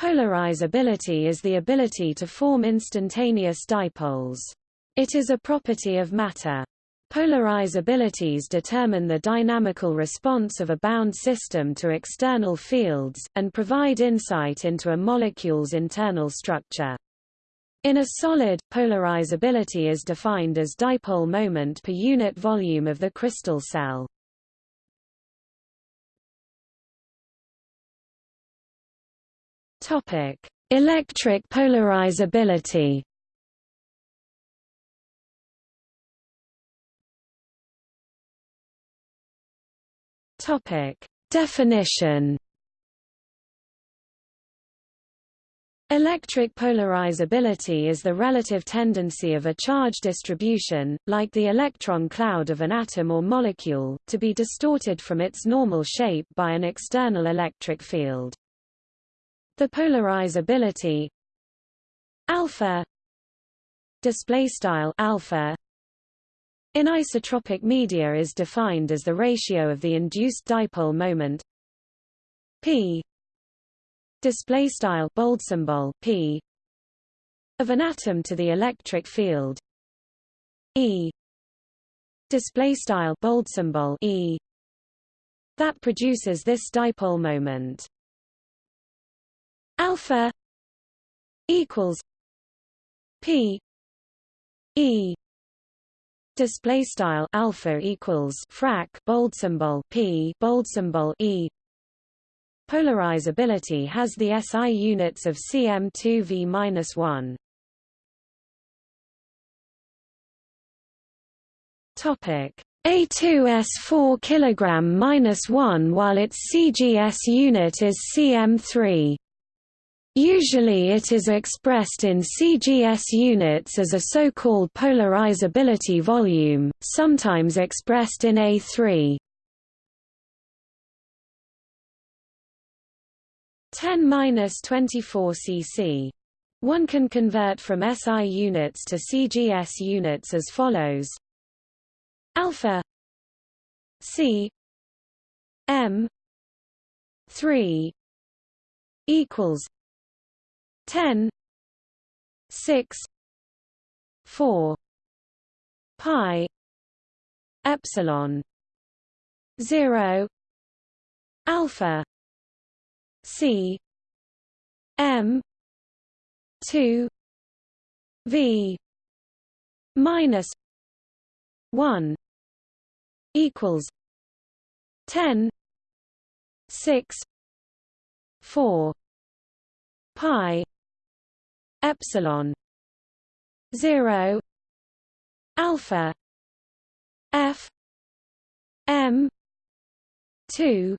Polarizability is the ability to form instantaneous dipoles. It is a property of matter. Polarizabilities determine the dynamical response of a bound system to external fields, and provide insight into a molecule's internal structure. In a solid, polarizability is defined as dipole moment per unit volume of the crystal cell. Topic: Electric polarizability. Topic: Definition. Electric polarizability is the relative tendency of a charge distribution, like the electron cloud of an atom or molecule, to be distorted from its normal shape by an external electric field. The polarizability. Alpha. Display style alpha. In isotropic media is defined as the ratio of the induced dipole moment. P. Display style bold symbol p. Of an atom to the electric field. E. Display style bold symbol e. That produces this dipole moment alpha equals p e display style alpha equals frac bold symbol p bold symbol e Polarizability has the SI units of cm2v-1. Topic A2S4 kg-1 while its CGS unit is cm3. Usually it is expressed in CGS units as a so-called polarizability volume, sometimes expressed in A3. 10-24 cc. One can convert from SI units to CGS units as follows: alpha C M 3 equals 10 6 4 pi epsilon 0 alpha C M two V minus one equals ten six four pi epsilon zero alpha F M two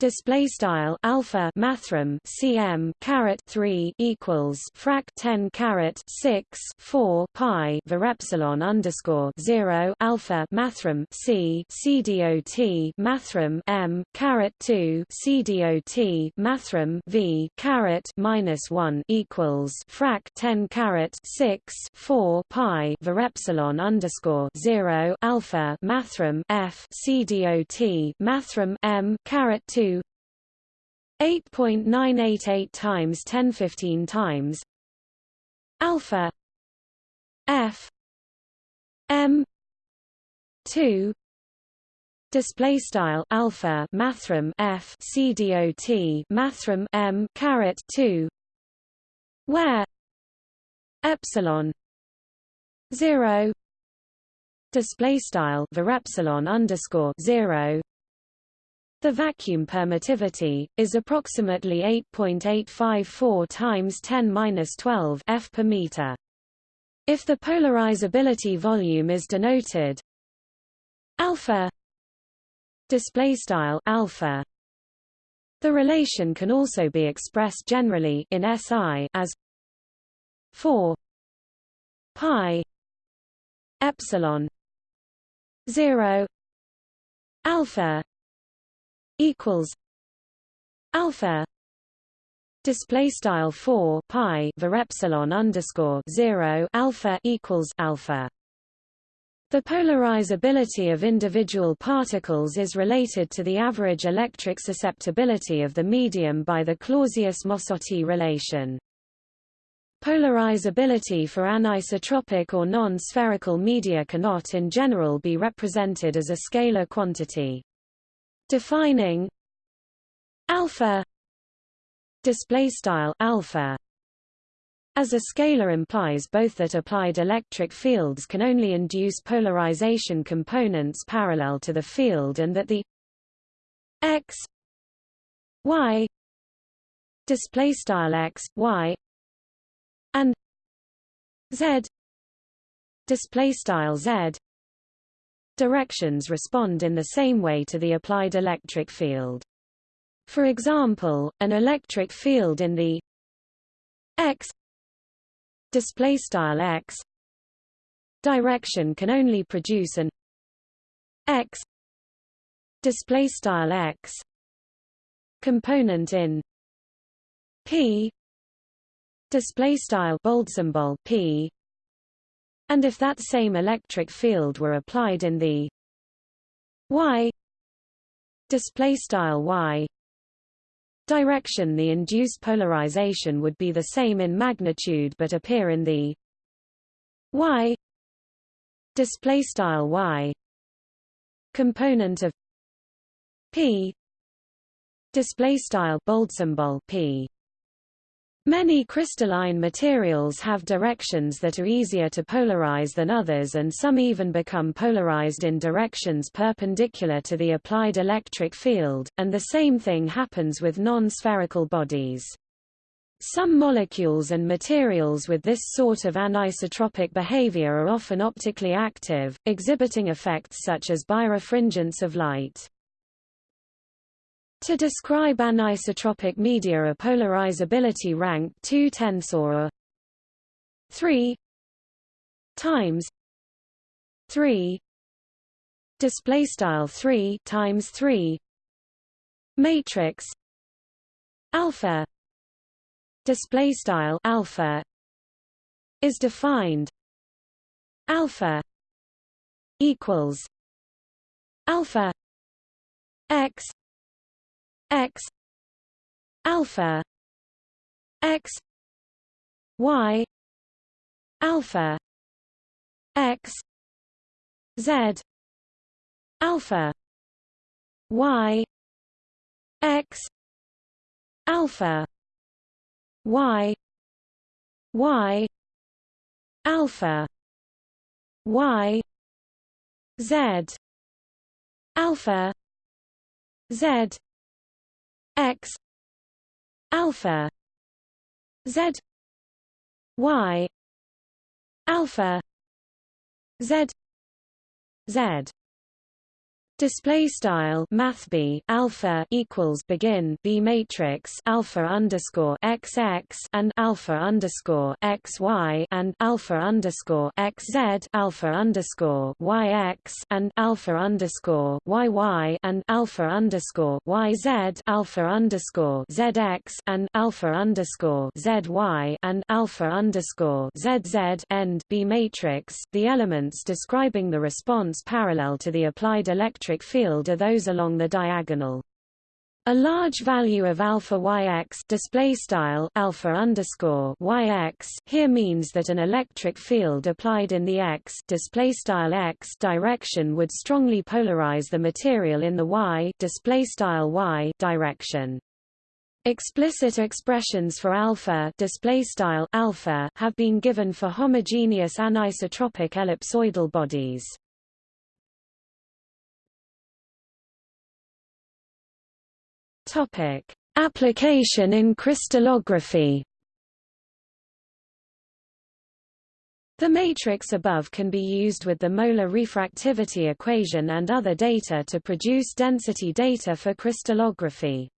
display style alpha mathrm cm caret 3 equals frac 10 caret 6 4 pi var epsilon underscore 0 alpha mathrm c c dot mathrm m caret 2 c dot mathrm v caret minus 1 equals frac 10 caret 6 4 pi var epsilon underscore 0 alpha mathrm f c dot mathrm m caret 2 8.988 times 1015 times alpha f m 2 display style alpha mathrm f c dot mathrm m caret 2 where epsilon 0 display style var epsilon underscore 0 the vacuum permittivity, is approximately 8.854 times 10-12 f per meter. If the polarizability volume is denoted alpha display style alpha the relation can also be expressed generally in SI as 4 pi epsilon 0 alpha equals alpha display style 4 pi var epsilon underscore 0 alpha equals alpha The polarizability of individual particles is related to the average electric susceptibility of the medium by the Clausius-Mossotti relation. Polarizability for anisotropic or non-spherical media cannot in general be represented as a scalar quantity. Defining alpha display style alpha. As a scalar implies both that applied electric fields can only induce polarization components parallel to the field and that the x y display style x y and z display style z directions respond in the same way to the applied electric field. For example, an electric field in the x display style x direction can only produce an x display style x component in p display style bold symbol p and if that same electric field were applied in the y display style y direction the induced polarization would be the same in magnitude but appear in the y display style y component of p display style bold symbol p Many crystalline materials have directions that are easier to polarize than others and some even become polarized in directions perpendicular to the applied electric field, and the same thing happens with non-spherical bodies. Some molecules and materials with this sort of anisotropic behavior are often optically active, exhibiting effects such as birefringence of light. To describe anisotropic media a polarizability rank 2 tensor 3 times 3 display style 3 times 3 matrix alpha display style alpha is defined alpha equals alpha x x alpha x y alpha x z alpha y x alpha y y alpha y z alpha z x alpha z y alpha z z Display style Math B alpha equals begin B matrix alpha underscore XX and alpha underscore XY and alpha underscore XZ alpha underscore YX and alpha underscore YY and alpha underscore YZ alpha underscore ZX and alpha underscore ZY and alpha underscore ZZ end B matrix. The elements describing the response parallel to the applied electric electric field are those along the diagonal. A large value of alpha yx display style alpha underscore yx here means that an electric field applied in the x display style x direction would strongly polarize the material in the y display style y direction. Explicit expressions for alpha display style alpha have been given for homogeneous anisotropic ellipsoidal bodies. Topic: Application in crystallography. The matrix above can be used with the molar refractivity equation and other data to produce density data for crystallography.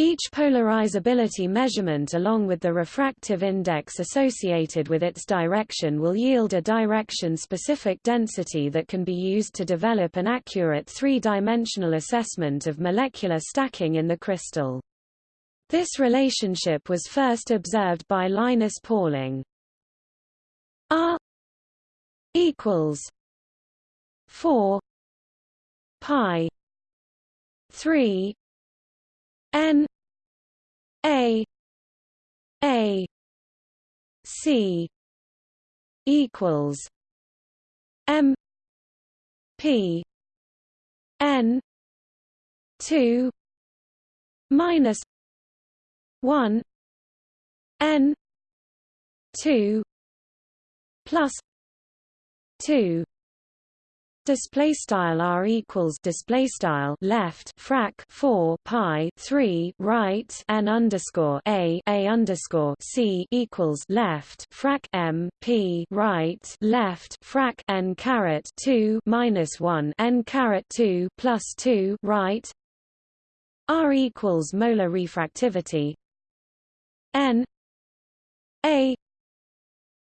Each polarizability measurement along with the refractive index associated with its direction will yield a direction-specific density that can be used to develop an accurate three-dimensional assessment of molecular stacking in the crystal. This relationship was first observed by Linus Pauling. R equals 4 pi 3 n a a c equals m p n 2 minus 1 n 2 plus 2 display style r equals display style left frac 4 pi 3 right n underscore a a underscore c equals left frac m p right left frac n caret 2 minus 1 n caret 2 plus 2 right r equals molar refractivity n a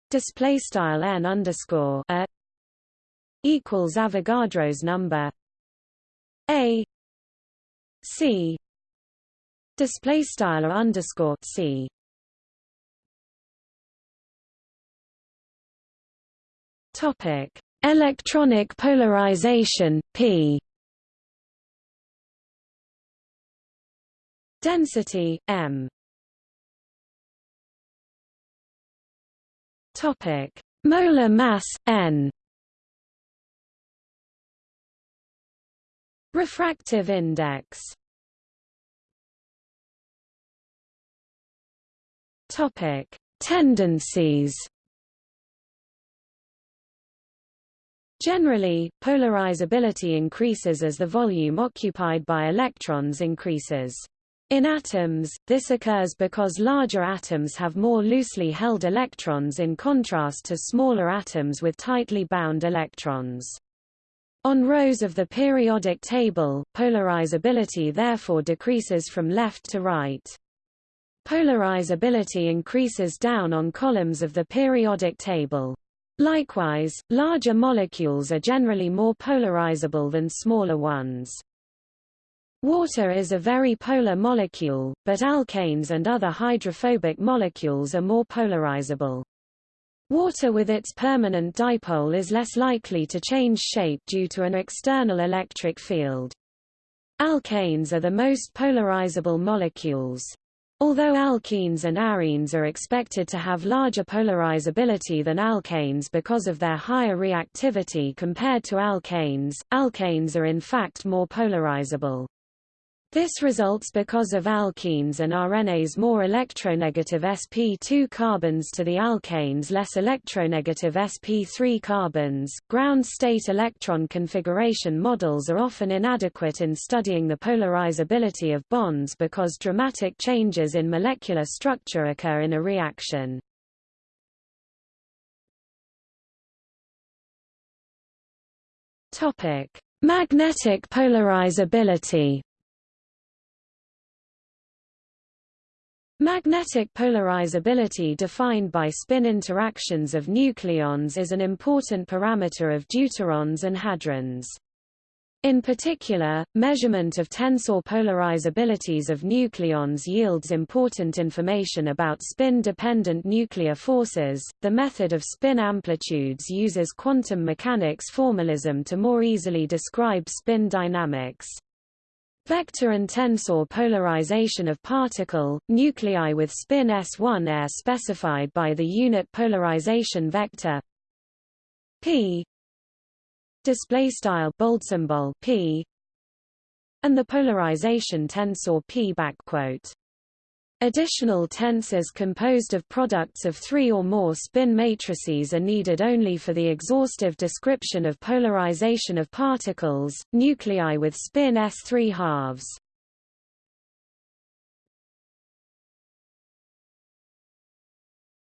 display style n underscore a equals Avogadro's number. A C display style underscore C. Topic electronic polarization P. Density M. Topic molar mass N Refractive index Topic: Tendencies. Generally, polarizability increases as the volume occupied by electrons increases. In atoms, this occurs because larger atoms have more loosely held electrons in contrast to smaller atoms with tightly bound electrons. On rows of the periodic table, polarizability therefore decreases from left to right. Polarizability increases down on columns of the periodic table. Likewise, larger molecules are generally more polarizable than smaller ones. Water is a very polar molecule, but alkanes and other hydrophobic molecules are more polarizable. Water with its permanent dipole is less likely to change shape due to an external electric field. Alkanes are the most polarizable molecules. Although alkenes and arenes are expected to have larger polarizability than alkanes because of their higher reactivity compared to alkanes, alkanes are in fact more polarizable. This results because of alkenes and arenes more electronegative sp2 carbons to the alkanes less electronegative sp3 carbons. Ground state electron configuration models are often inadequate in studying the polarizability of bonds because dramatic changes in molecular structure occur in a reaction. Topic: Magnetic polarizability Magnetic polarizability defined by spin interactions of nucleons is an important parameter of deuterons and hadrons. In particular, measurement of tensor polarizabilities of nucleons yields important information about spin-dependent nuclear forces. The method of spin amplitudes uses quantum mechanics formalism to more easily describe spin dynamics. Vector and tensor polarization of particle, nuclei with spin s1 are specified by the unit polarization vector p display style bold symbol p and the polarization tensor p backquote Additional tensors composed of products of three or more spin matrices are needed only for the exhaustive description of polarization of particles, nuclei with spin s3 halves.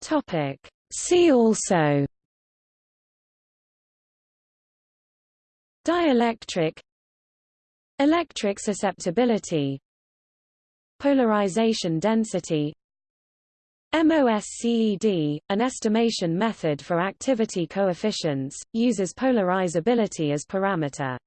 Topic. See also Dielectric Electric susceptibility Polarization density MOSCED, an estimation method for activity coefficients, uses polarizability as parameter.